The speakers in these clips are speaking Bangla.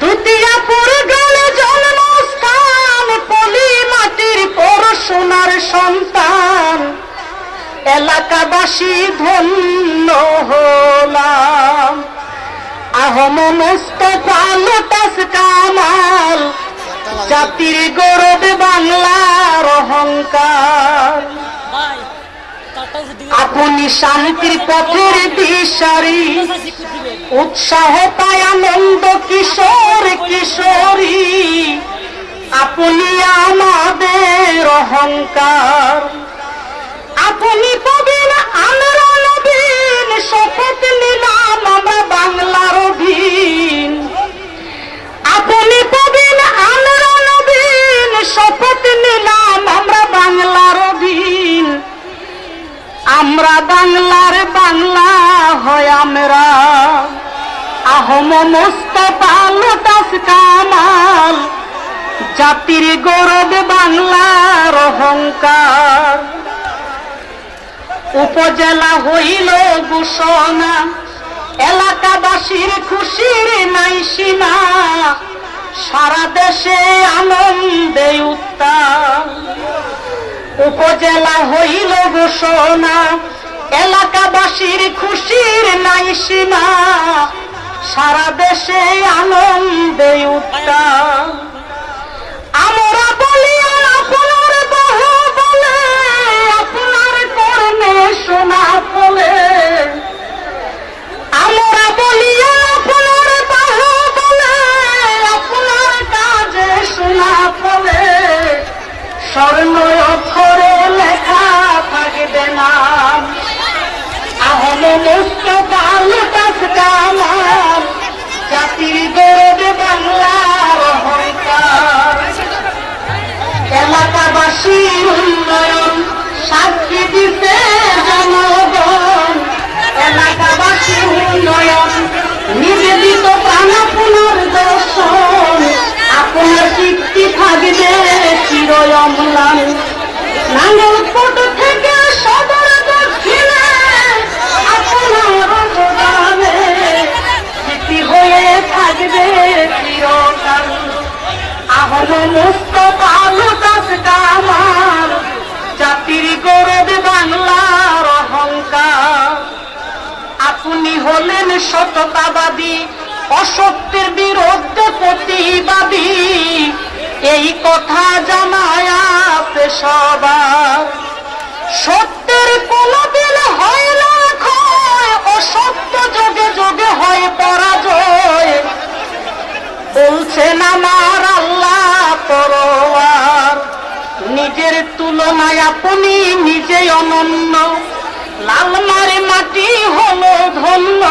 দ্বিতীয় পরগণ জন্মস্থান পলি মাটির পড়াশোনার সন্তান। এলাকাবাসী ধন্য হলাম। আহম মুস্তফা লোটাস কামাল জাতির গৌরব বাংলার অহংকার। আপনি শান্তির পথের দিশারি। উৎসাহ পায় আনন্দ কিশোর কিশোরী। আপনি আমাদের অহংকার। আপনি পাবেন আমরা নবীন শপথ নিলাম, আমরা বাংলার অধীন। বাংলার বাংলা হয় আমরা। আহম মুস্তফা লোটাস কামাল, জাতির গৌরব বাংলার অহংকার। উপজেলা হইল ঘোষণা, এলাকাবাসীর খুশির নাই সীমা, সারা দেশে আনন্দে উত্তাল। উপজেলা হইল ঘোষণা এলাকাবাসীর খুশির নাই সীমা। সারা দেশে আনন্দে উত্তাল। আমরা বলি, আপনার বহু বলে, আপনার কর্মে শোনা বলে আমরা বলি, আপনার বাহু বলে, আপনার কাজে শোনা বলে স্বর্ণ অক্ষরে লেখা থাকবে নাম। আহম মুস্তফা লুটাস কামাল জাতির গৌরব বাংলার অহংকার। এলাকাবাসীর উন্নয়ন সাক্ষী দিতে জনগণ। এলাকাবাসীর উন্নয়ন নিবেদিত প্রাণা পুনর্দর্শন। আপনার কীর্তি থাকবে চিরয় আপনি হলেন সততাবাদী, অসত্যের বিরুদ্ধে প্রতিবাদী। এই কথা জানায় আছে সবার সত্যের কোনদিন হয় না ক্ষয় অসত্য যোগে যোগে হয় পরাজয়। বলছেন আমার আল্লাহ পরোয়ার, নিজের তুলনায় আপনি নিজে অনন্য। লালমারে মাটি হলো ধন্য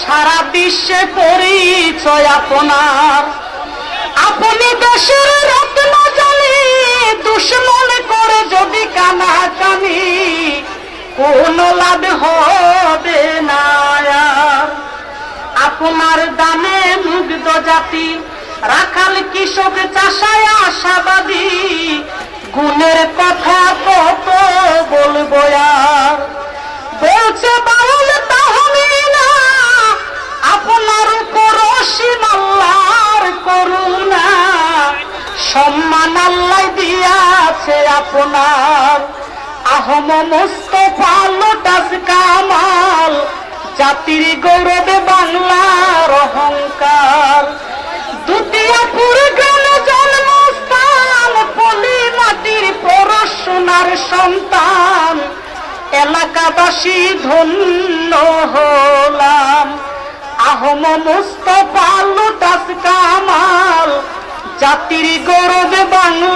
সারা বিশ্বে পরিচয় আপনার আপনি দেশের রত্ন জানি, দুশ্মন করে যদি কানা কানি কোন লাভ হবে না। আপনার দামে মুগ্ধ জাতি, রাখাল কৃষক চাষায় আশাবাদী, গুণের আপনার আহম মুস্তফা কামাল, জাতির গৌরবে বাংলার অহংকার। দ্বিতীয় পুরগান জন্মস্থান, পলি মাটির পড়াশোনার সন্তান। এলাকাবাসী ধন্য হলাম। আহম মুস্তফা লোটাস কামাল, জাতির গৌরবে অহংকার